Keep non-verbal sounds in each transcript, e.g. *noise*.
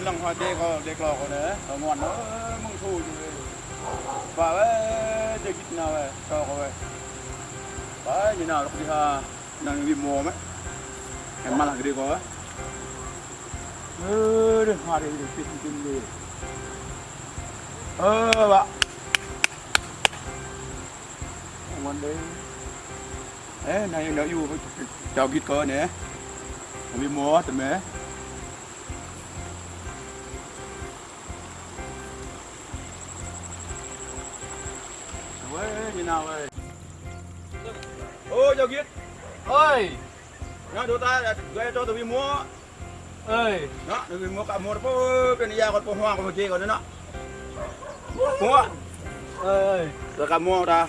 นหลังหอยเด็กก็เด็กรอเเนอะเขางอนเนอะมึงทูอยู่เลยป่าเว้ยเด็กกินเอาเว้ยชอกเขาเว้ยไปยีน่าลูกที่ฮะนั่งวิมโมไหมเห็นมาหลังดีกว่าเออเดี๋ยวหาเดี๋ยวติดติดเลยเออวะวันเดียเอ๊ะนายยังเดี๋ยอยู่เจ้ากิดก่อนเนี่ยวิมโมแต่เมื่ Nó đưa ta ghé cho tụi mình mua ơi Đó, tụi mình mua cả mua phố Bên nhà còn phố hoa còn kia còn nữa đó Mua ơi Rồi cả mua ta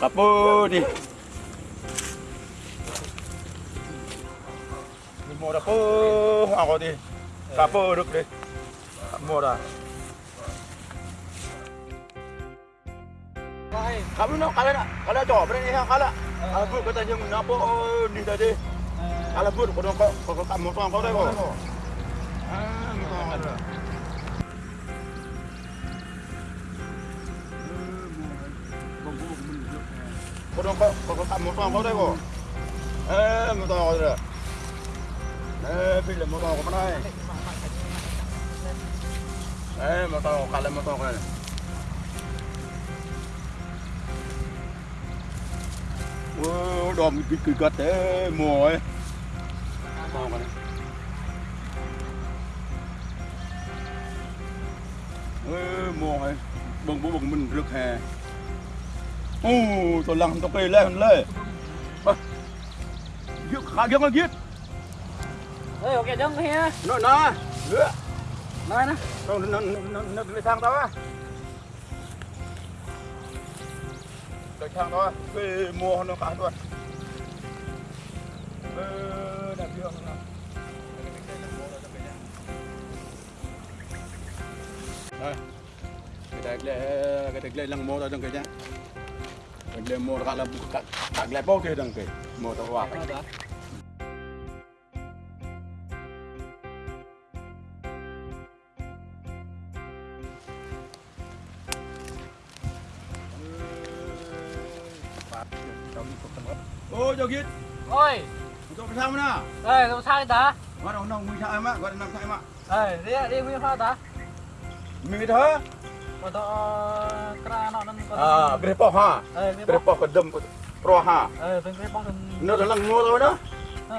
Cả phố đi Mình mua đã phố hoa còn đi Cả phố được đi Cả mua ta Vai. Kamu nak kalau nak kalau jawab berani ha kalau. Kalau tay kata yang napa ni tadi. Kalau pun kau kau kau kamu tuang kau dah kau. Ah, kau ada. Kau kau kau kamu tuang kau dah kau. Eh, mau tuang kau dah. Eh, bila mau tuang kau mana? Eh, mau tuang kalau mau tuang kau. Wow, cái cái gật thế mùa ấy. Cái này? Ê, mùa ấy. Bừng bố bừng mình rực hè. Ô, tôi lăng tôi cây lên lên. Giết khá giết nó giết. ơi ok dong kia Nó nó. Nữa. nói Nó nó nó nó nó nó sang tao á. Được sang đó. Về mua nó cả luôn Ơ, đẹp chưa nào? Đây. Cái đây là cái đây là lăng mô đó đừng cái nhá. Cái đây mô là là các các lại bao cái đằng cái mô tao hoa. Ô, biết. ơi Cho phải sao nào? ơi làm sao ta Gọi là nông nguyên sao em á, gọi nông sao em ạ. ơi đi đi nguyên pha ta Mình thế. còn to kra nó nó À, cái po ha. cái đâm pro ha. bên cái bóng Nó là lăng mua thôi đó.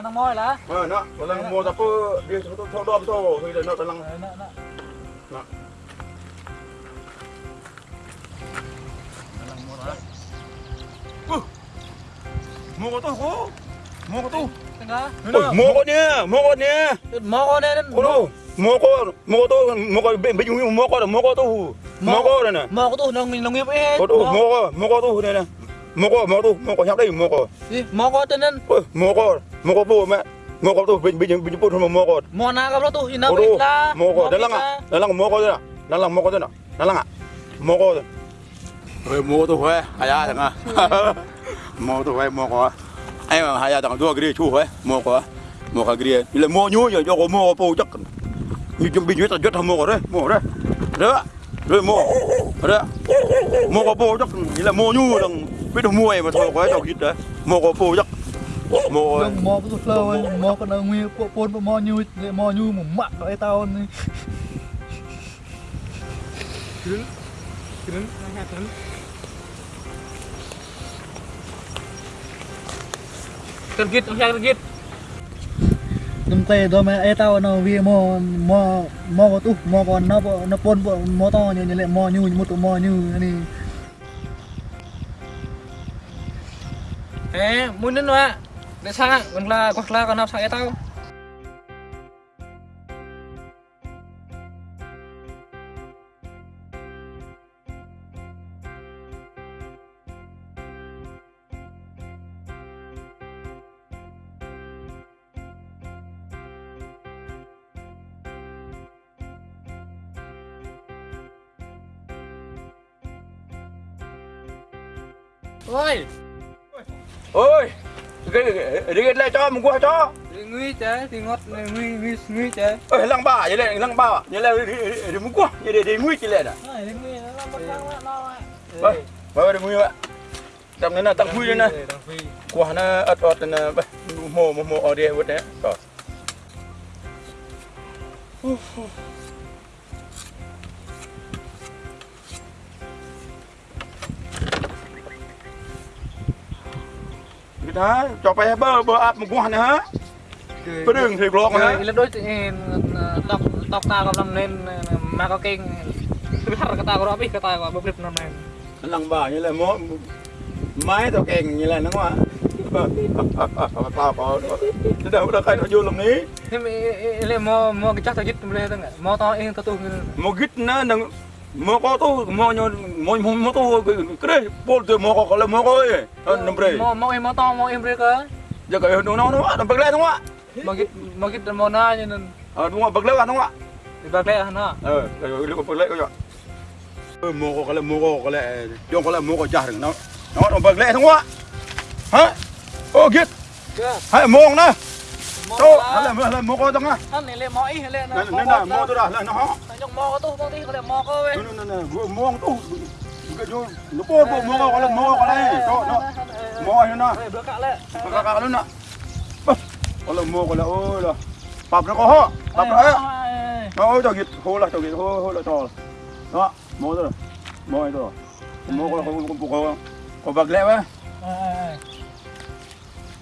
nó môi là Ờ, nó lăng mua ta po đi cho cho đom thôi, thì nó là mua có nè. mau con đây Có đâu. Mua có, mua có tôi, mua có bên bên chung mua có mua có tôi. Mua có đây nè. mau có tu nông mình nông nghiệp ấy Có đâu, mua có, mua có tôi đây nè. Mua có, mua tôi, mua có nhắc đây mua có. đi mau có tên nên Ôi, mua có, mua có bố mẹ. Mua có tôi bên bên bên bố thôi mua có. mau na gặp nó tu là có, có có có. Rồi tôi phải, hay à thằng à, mua tôi phải *laughs* mua có, anh mà hay thằng đua cái đi chú phải, mua có, mua cái gì, là mua nhu rồi cho có mua bố chắc, như chuẩn bị như tao rất mua có đấy, mua đấy, đó, rồi mua, đó, mua có bố chắc, như là mua nhu đừng biết được mua mà thôi có cho kít đấy, mua có bố chắc, mua. Nông mò cái flow ấy, nào nguyên bộ pôn mò nhu, mò nhu một mặn vậy tao Ha kırın. Cần gít, không cần gít. Đâm tê đó mà ai tao nó vì mò mò có tu mò còn nó bộ nó pôn bộ mò to nhu một tụ mò nhu này. Ê, muốn đến nữa. Để sang, còn là hoặc là còn nào Ôi, Ôi, cái này cho mình qua cho. nguy chế thì ngót nguy nguy nguy chế ơi lăng ba vậy lại lăng ba vậy là đi muốn quá vậy để nguy chỉ lại này đi nguy nó khang quá no Vâng, vâng, đừng nguy vậy. Tầm này là tăng quy lên này. Quả nó ớt ớt là mồ mồ mồ ở đây vứt đấy. Rồi. Cái đó, cho phải bơ bơ áp một quan nữa? Có đường thì Rồi, hả? lên đôi tóc tóc ta có làm nên mà có kinh subscribe cho kênh Ghiền Mì Gõ Để không bỏ lỡ những video hấp dẫn Lăng bà như là mó máy tao kèn như là nó quá. Tao có. Thế đâu đã khai nó vô lòng ní. Thế mà ele mau mau cái chắc tao enggak? Mau tao yang tu Mo git na nang mo ko to mo nyo mo mo mo to kre pol to mo ko kala mo ko eh. An nombre. mau mau em mau tao mau em? Ja ka no no no na bagle to wa. Mau git mau git mau na je nên Ah no bagle wa to wa. di bagai na. Eh, cái ko bagle ko ja. Mo ko kala mo ko kala yo kala mo ko ja rừng nó. Nó no bagle to wa. Hả? Ô git. Ke? Hai mo Mau To hala mo hala mo ko to nga. Kan ele mau ih ele na. Nên là mo to da là nó ho. Nyong mau tu mau ti kalau mau kau weh. No no no no mo to. Cái yo nó po po mo ko kala mo ko kala to no. Mo ay na. Eh, belakang le. Kakak lu nak. Kalau mau kalau oh lah. Pap nó có ho. Pap nó. Nó cho git ho là cho git ho ho là to. Đó, mua rồi. Mua rồi. Mua có không không có có bạc lẹ á.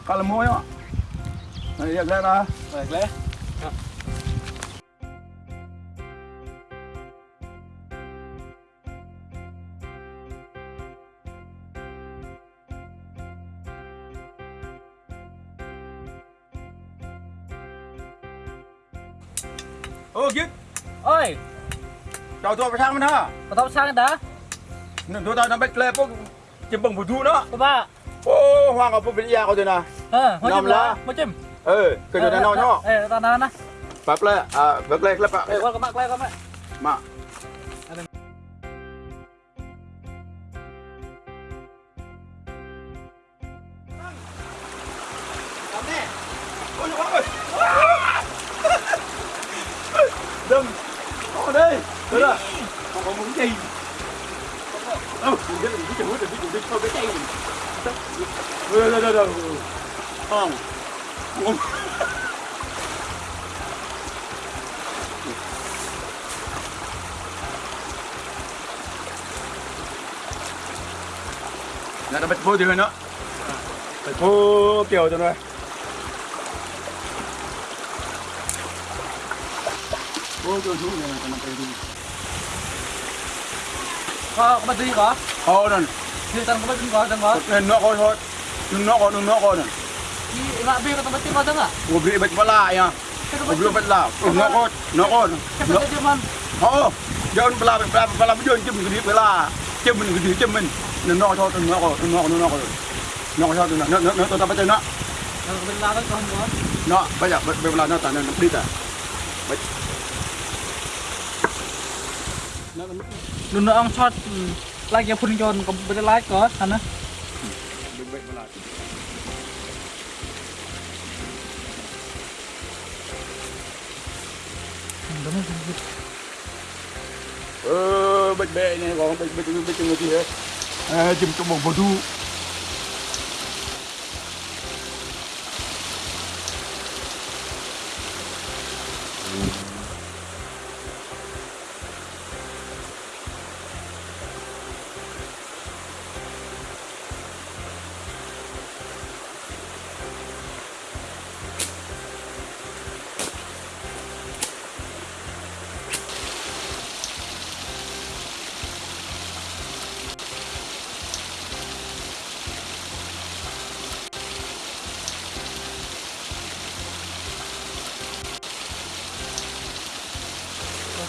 Kalau mua á. Này bạc lẹ ra. Baik le. Ô git. Oi, Chào tôi phải sang bên ha. kau sang dah? Nên tôi ta nó bạch lẹ phố chim bằng bùi thu đó. Coba. Ô hoàng ở bên nhà có thế nào? Ha, Nam lah. Macam. Ừ, cái này nó nhỏ. Eh, tanah nah. Pap lẹ à bạc lẹ lẹ Eh, kau kemak, kau kemak. Ôi Đừng. Có đây. Đấy là Không có muốn gì Đâu? Đừng biết đừng biết biết đừng biết biết Thôi cái cây Rồi rồi rồi rồi Không Không Nè nó bật vô thì nữa Bật vô kiểu cho nó Vô cho xuống này nó phải đi Kau kau berdiri kau. Thôi nè Di tanah kau berdiri kau, tanah kau. Nên nó coi thôi Đừng nó coi đừng nó coi nè Di nak bi kau tempat kau tengah. Ủa bị bật bala nha Kau Ủa bị bật là Nó coi Nó coi Kau Nó tempat cuman. Ồ Giờ bala bala bala bây giờ chim cái gì bala Chim mình cái gì chim mình Nên nó thôi đừng nó coi đừng nó coi đừng nó coi Nó coi thôi đừng nó nó nó tôi ta bắt chân nó Kau belah kan kau kau. Nó bây giờ bật bala nó tàn nó đi ta Dulu ang shot like yang pun jon kau boleh like kau, sana. Đừng bật bala Ờ, bệnh bệ này còn bệnh bệnh bệnh bệnh gì hết? À, chìm trong một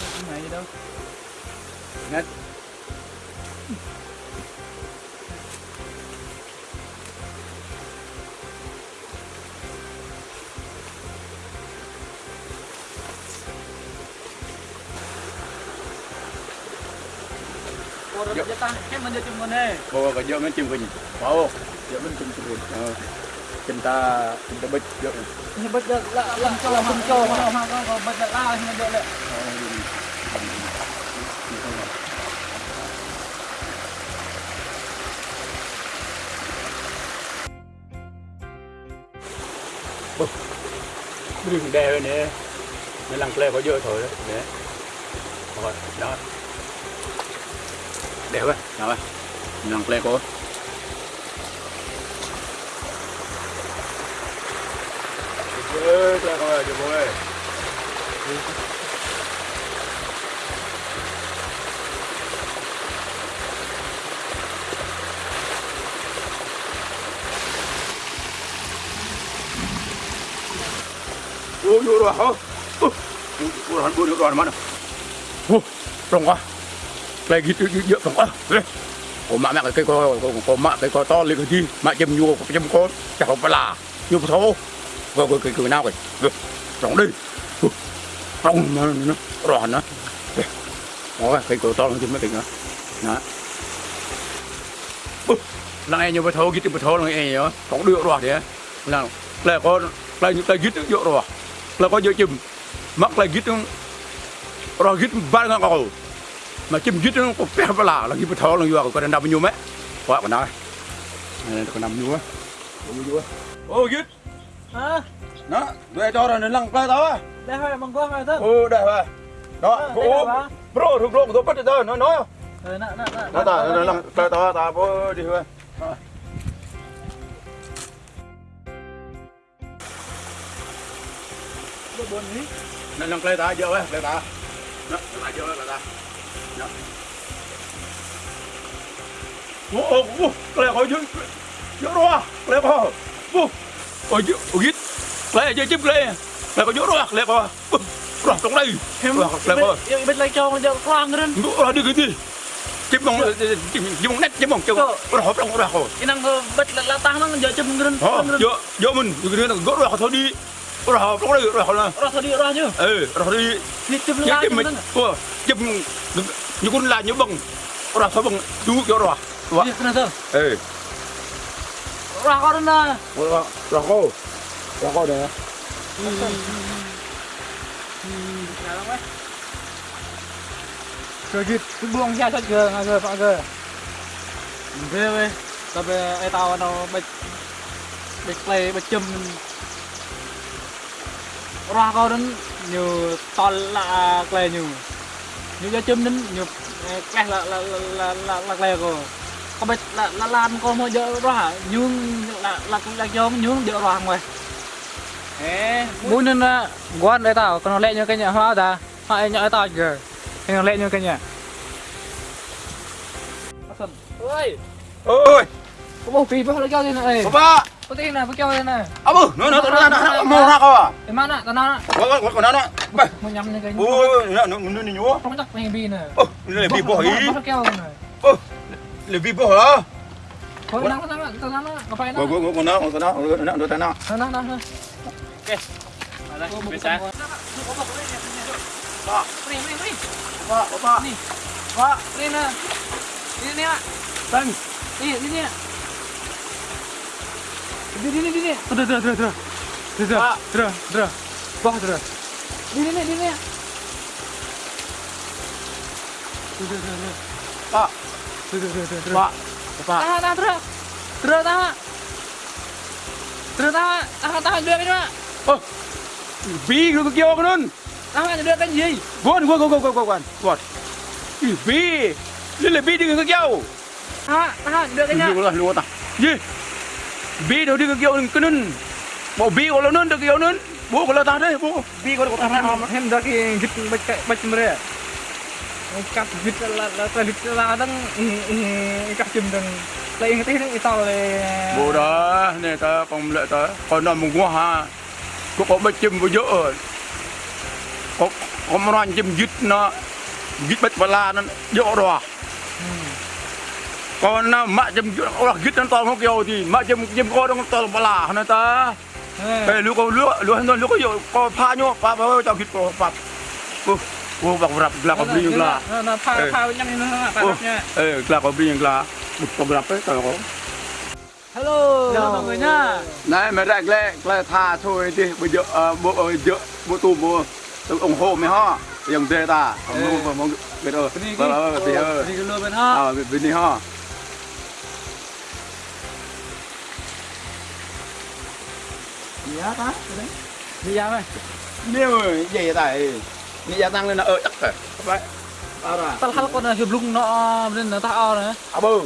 bầu thu Này gì đâu. Ngất Kau dah jatah, kan menjadi mana? Bawa ke jauh chim ke ni Bawa Jauh kan chim ke ni cinta cinta bet yo Ini bet la la cho la pun cho ma ma ko bet la ini dia le. Đừng đè nè. Nó lăng lè có giờ thôi đấy nè. Rồi, đó. Đè vậy đó lăng lè có ơi. ple vô rồi hả? Ôi, ôi, hắn buồn rồi mà nè. Rồng quá. Lại ghi tự dựa rồng quá. Đây. Có mạ mẹ cái có có có mạ cái có to lên cái gì? Mạ châm nhu có châm con. Chả không phải là nhu thô. Có cái cái cái nào vậy? Đây. Rồng đi. Ôi, Rồng mà nó rồi nó. Có cái cái to lên châm mấy cái nữa. Đó. Ôi, Lang ai nhu bơ thô gitu bơ thô lang ai nhớ. Có được rồi đấy. là là có lại lại gitu dựa rồi lako jo chim mak la git ro git ba nga ko mà chim git ko pe bala la git tho la yo ko ndam nyu me wa ko na ne ko nam nyu á nyu á ô git hả? Nó để cho rồi nên lăng ra tao á. Để hơi bằng quang rồi thôi ừ để hơi đó ô bro rục rục tôi bắt được rồi nói. Nói nó nó nó nó nó nó ta nó đi thôi. buôn ni nak nang keleta aja weh keleta nak nak aja weh keleta nak wo wo keleta kau jun jorwa keleta kau wo kau jun ugit keleta aja jim keleta keleta kau jorwa keleta kau Rồi, trong đây. Em bên lấy cho con khoang lên. Rồi đi cái gì? chim bông chim bông nét chim bông chim rồi rồi trong rồi cái năng ờ, bịch là la tăng nó giờ chim gần vô vô mình. Cái đứa nó gỡ rồi thôi đi roh roh roh roh rồi tadi rohnya eh roh di nitip lah nitip macam wah jem nyukun rồi nyubang roh sabang dulu kau roh wah iya kenapa eh roh kau rena roh roh kau roh kau dah rồi gịt cứ buông ra cho gờ ngà gờ phạ gờ thế vậy tập ai tao nó bạch bạch play bạch châm ra có đến nhiều to là lè nhiều. Như cho chấm đến nhiều ờ, lè là là là là là lè rồi. Có biết là là làm con mới dỡ ra nhưng là là cũng là do nhưng dỡ ra ngoài. Muốn nên ờ, quan đấy tao còn lẹ như cái nhà hoa ta hoa nhỏ tao kìa. Còn lẹ như cái nhà. Ơi ơi có một phi bao lấy cho thế này. Ba! Putih na, putih na. Abu, no no, tara na, mo na ka ba? E mana, tara na. Wa wa ko na na. Ba. Mo nyam na ganyan. Oo, na no no niyo. Pang tak may bi na. Oh, le bi boy. Oh, le bi boy ha. Ko na ko na, tara na, kapain na. Ko ko ko na, ko na, ko na, do tara na. Na na na. Okay. Ala, bisa. Ba, pre, pre, pre. Ba, ba. Ni. Ba, pre na. Ini ni. Tang. Ini, ini. Di sini di sini. Udah, udah, udah, udah. Udah, udah, udah. Wah, udah. Di sini, di sini. Udah, udah, udah. Pak. Udah, udah, udah. Pak. Pak. Tahan, tahan, udah. Udah, tahan. Udah, tahan. Tahan, tahan dulu, ini, Pak. Oh. Bi, lu ke kiawa nun. Tahan, udah kan, Jay. Bon, gua, gua, gua, gua, gua, gua. Bi. Lebih dengan ke kiawa. Tahan, tahan, udah kan. Lah, lu tak. Jay. bi dia kau kenun mau bi kalau nun dia kau nun bu kalau tak ada bu bi kalau tak ada amat hem dah kini git baca baca mereka cắt git là là là git ừ, ừ, là đang cắt chim đang lấy cái tiếng tao là bu đó này ta còn lại ta. Còn nằm một ha. Có có baca chim vừa dỡ có có một anh chim git nó git baca là nó dỡ rồi còn na mạ chấm hoặc gít nó to không kêu thì mạ chấm chấm co nó to bala nó ta cái lúa có lúa lúa nó lúa có nhiều có pha nhau pha pha cho gít có pha ô ô bạc rập là có bì là Nó nó pha pha nhâm nó pha ô nha. ê là có bì là một con rập ấy tao có hello hello. mọi người nhá này mà rạch lẹ lẹ tha thôi đi. Bây giờ ờ, bộ ờ, giờ bộ tù bộ tụ ủng hộ mày ho. Dòng dê ta. Ừ. không không không biết ơi Bên đi vâng vâng thì ơi đi luôn bên ha à bên đi ho gì á ta đi ra đây. Nếu vậy tại nghĩ gia tăng lên là ờ chắc rồi vậy. À rồi. Ta hal con hiệp lung nó nên nó ta o này à bơ